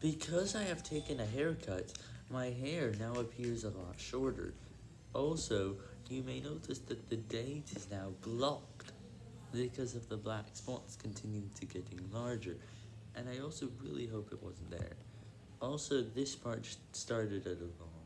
Because I have taken a haircut, my hair now appears a lot shorter. Also, you may notice that the date is now blocked because of the black spots continuing to getting larger, and I also really hope it wasn't there. Also, this part started at a long